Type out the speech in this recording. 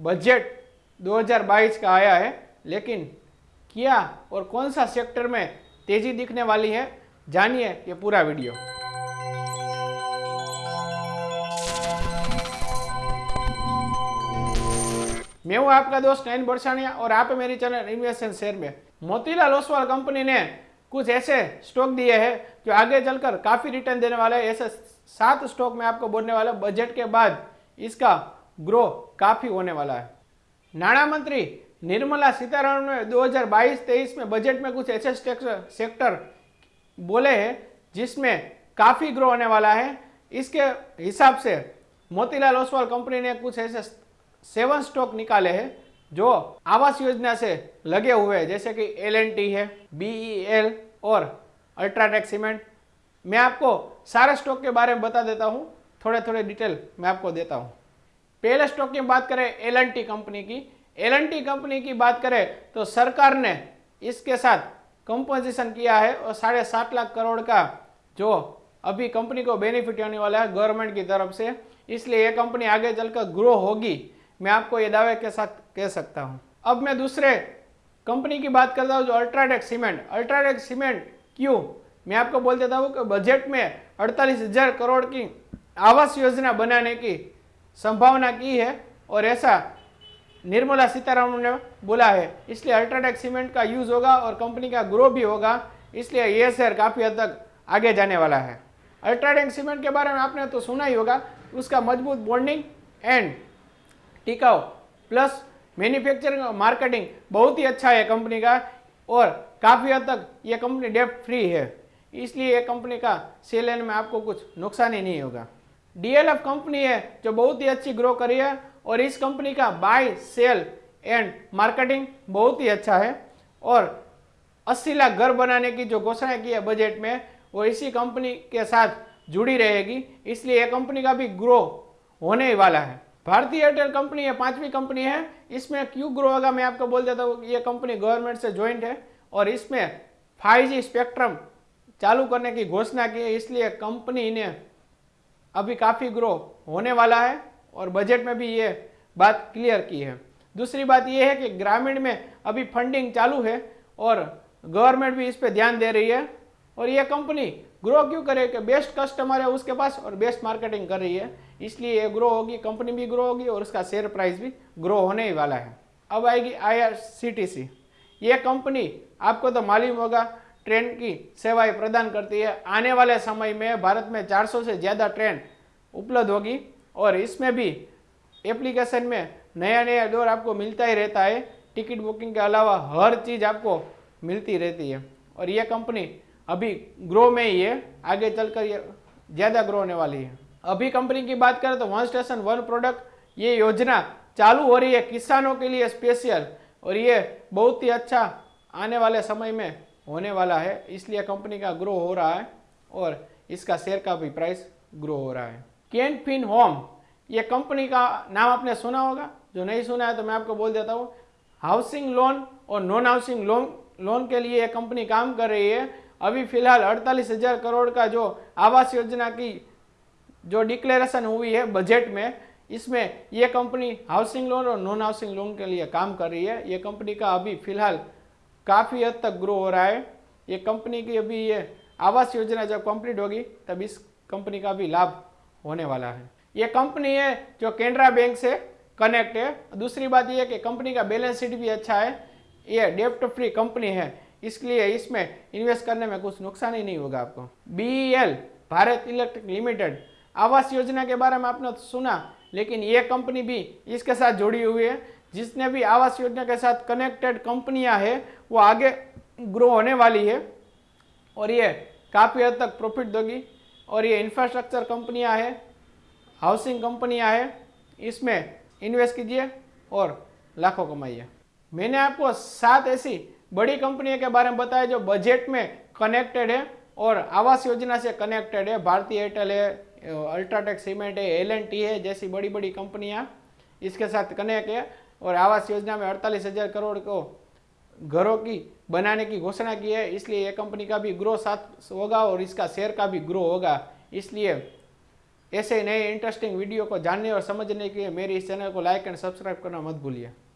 Budget 2022 का आया है, लेकिन क्या और कौन सा सेक्टर में तेज़ी दिखने वाली है, जानिए ये पूरा वीडियो। मैं हूँ आपका दोस्त नयन बरसानिया और आप मेरी चैनल इन्वेस्टमेंट शेयर में। मोतीलाल ओसवाल कंपनी ने कुछ ऐसे स्टॉक दिए हैं जो आगे चलकर काफ़ी रिटर्न देने वाले ऐसे सात स्टॉक में आपको बोलने वाला बजट के बाद इसका ग्रो काफ़ी होने वाला है। नाणा मंत्री निर्मला सीतारमण ने 2022-23 में बजट में कुछ ऐसे सेक्टर बोले हैं जिसमें काफ़ी ग्रो होने वाला है। इसके हिसाब से मोतीलाल ओसवाल कंपनी ने कुछ ऐसे सेवन स्टॉक निकाले हैं जो आवास योजना से लगे हुए हैं। जैसे कि एलएनटी है बी और अल्ट्राटेक सीमेंट मैं आपको सारे स्टॉक के बारे में बता देता हूँ। थोड़े थोड़े डिटेल मैं आपको देता हूँ। पहले स्टॉक की बात करें एलएनटी कंपनी की। एलएनटी कंपनी की बात करें तो सरकार ने इसके साथ कंपोजिशन किया है और साढ़े सात लाख करोड़ का जो अभी कंपनी को बेनिफिट होने वाला है गवर्नमेंट की तरफ़ से। इसलिए ये कंपनी आगे चलकर ग्रो होगी। मैं आपको ये दावे के साथ कह सकता हूँ। अब मैं दूसरे कंपनी की बात करता हूँ जो अल्ट्राटेक सीमेंट अल्ट्राटेक सीमेंट क्यों? मैं आपको बोल देता हूँ कि बजट में अड़तालीस हज़ार करोड़ की आवास योजना बनाने की संभावना की है और ऐसा निर्मला सीतारामन ने बोला है। इसलिए अल्ट्राटेक सीमेंट का यूज़ होगा और कंपनी का ग्रो भी होगा। इसलिए ये शेयर काफ़ी हद तक आगे जाने वाला है। अल्ट्राटेक सीमेंट के बारे में आपने तो सुना ही होगा। उसका मज़बूत बॉन्डिंग एंड टिकाऊ प्लस मैन्युफैक्चरिंग और मार्केटिंग बहुत ही अच्छा है कंपनी का और काफ़ी हद तक ये कंपनी डेप्ट फ्री है। इसलिए ये कंपनी का सेल में आपको कुछ नुकसान ही नहीं होगा। डीएलएफ कंपनी है जो बहुत ही अच्छी ग्रो करी है और इस कंपनी का बाय सेल एंड मार्केटिंग बहुत ही अच्छा है। और 80 लाख घर बनाने की जो घोषणा की है बजट में, वो इसी कंपनी के साथ जुड़ी रहेगी। इसलिए यह कंपनी का भी ग्रो होने वाला है। भारतीय एयरटेल कंपनी है, पांचवी कंपनी है। इसमें क्यों ग्रो होगा मैं आपको बोल देता हूँ ये कंपनी गवर्नमेंट से ज्वाइंट है और इसमें 5G स्पेक्ट्रम चालू करने की घोषणा की है। इसलिए कंपनी ने अभी काफ़ी ग्रो होने वाला है और बजट में भी ये बात क्लियर की है। दूसरी बात यह है कि ग्रामीण में अभी फंडिंग चालू है और गवर्नमेंट भी इस पर ध्यान दे रही है और ये कंपनी ग्रो क्यों करे कि बेस्ट कस्टमर है उसके पास और बेस्ट मार्केटिंग कर रही है। इसलिए ये ग्रो होगी कंपनी भी ग्रो होगी और उसका शेयर प्राइस भी ग्रो होने ही वाला है। अब आएगी आई ये कंपनी आपको तो मालूम होगा ट्रेन की सेवाएँ प्रदान करती है। आने वाले समय में भारत में 400 से ज़्यादा ट्रेन उपलब्ध होगी और इसमें भी एप्लीकेशन में नया नया दौर आपको मिलता ही रहता है। टिकट बुकिंग के अलावा हर चीज़ आपको मिलती रहती है। और ये कंपनी अभी ग्रो में ही है। आगे चलकर ये ज़्यादा ग्रो होने वाली है। अभी कंपनी की बात करें तो वन स्टेशन वन प्रोडक्ट ये योजना चालू हो रही है किसानों के लिए स्पेशल और ये बहुत ही अच्छा आने वाले समय में होने वाला है, इसलिए कंपनी का ग्रो हो रहा है और इसका शेयर का भी प्राइस ग्रो हो रहा है। कैन फिन होम ये कंपनी का नाम आपने सुना होगा? जो नहीं सुना है तो मैं आपको बोल देता हूँ हाउसिंग लोन और नॉन हाउसिंग लोन लोन के लिए ये कंपनी काम कर रही है। अभी फ़िलहाल अड़तालीस हज़ार करोड़ का जो आवास योजना की जो डिक्लेरेशन हुई है बजट में, इसमें ये कंपनी हाउसिंग लोन और नॉन हाउसिंग लोन के लिए काम कर रही है। ये कंपनी का अभी फ़िलहाल काफ़ी हद तक ग्रो हो रहा है। ये कंपनी की अभी ये आवास योजना जब कंप्लीट होगी, तब इस कंपनी का भी लाभ होने वाला है। ये कंपनी है जो केनरा बैंक से कनेक्ट है। दूसरी बात यह कि कंपनी का बैलेंस शीट भी अच्छा है। ये डेप्ट फ्री कंपनी है। इसलिए इसमें इन्वेस्ट करने में कुछ नुकसान ही नहीं होगा आपको। बीएल भारत इलेक्ट्रिक लिमिटेड, आवास योजना के बारे में आपने तो सुना, लेकिन ये कंपनी भी इसके साथ जुड़ी हुई है। जिसने भी आवास योजना के साथ कनेक्टेड कंपनियाँ हैं, वो आगे ग्रो होने वाली है। और ये काफ़ी हद तक प्रॉफिट दोगी। और ये इंफ्रास्ट्रक्चर कंपनियाँ हैं हाउसिंग कंपनियाँ हैं, इसमें इन्वेस्ट कीजिए और लाखों कमाइए। मैंने आपको सात ऐसी बड़ी कंपनियों के बारे में बताया जो बजट में कनेक्टेड है और आवास योजना से कनेक्टेड है। भारतीय एयरटेल है अल्ट्राटेक सीमेंट है एल है, जैसी बड़ी बड़ी कंपनियाँ इसके साथ कनेक्ट है। और आवास योजना में अड़तालीस हज़ार करोड़ को घरों की, बनाने की घोषणा की है। इसलिए यह कंपनी का भी ग्रो साथ होगा और इसका शेयर का भी ग्रो होगा। इसलिए ऐसे नए इंटरेस्टिंग वीडियो को जानने और समझने के लिए मेरे इस चैनल को लाइक एंड सब्सक्राइब करना मत भूलिए।